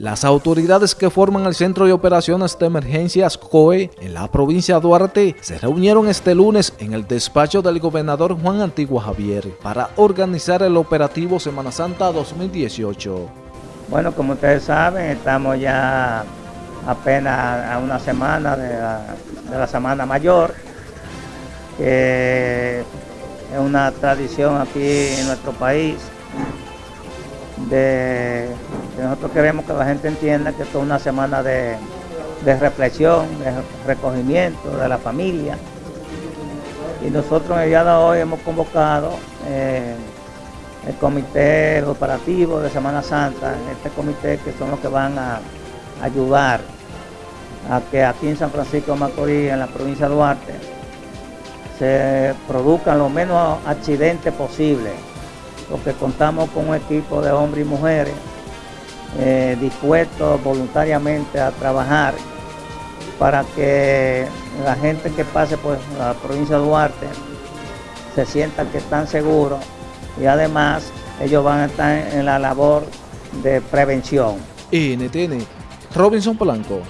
Las autoridades que forman el Centro de Operaciones de Emergencias COE en la provincia de Duarte se reunieron este lunes en el despacho del gobernador Juan Antigua Javier para organizar el operativo Semana Santa 2018. Bueno, como ustedes saben, estamos ya apenas a una semana de la, Semana Mayor, que es una tradición aquí en nuestro país de, nosotros queremos que la gente entienda que esto es una semana de, reflexión, de recogimiento de la familia. Y nosotros en el día de hoy hemos convocado eh, el comité operativo de Semana Santa, este comité que son los que van a ayudar a que aquí en San Francisco de Macorís, en la provincia de Duarte, se produzcan los menos accidentes posibles porque contamos con un equipo de hombres y mujeres eh, dispuestos voluntariamente a trabajar para que la gente que pase por la provincia de Duarte se sienta que están seguros y además ellos van a estar en la labor de prevención. NTN, Robinson Polanco.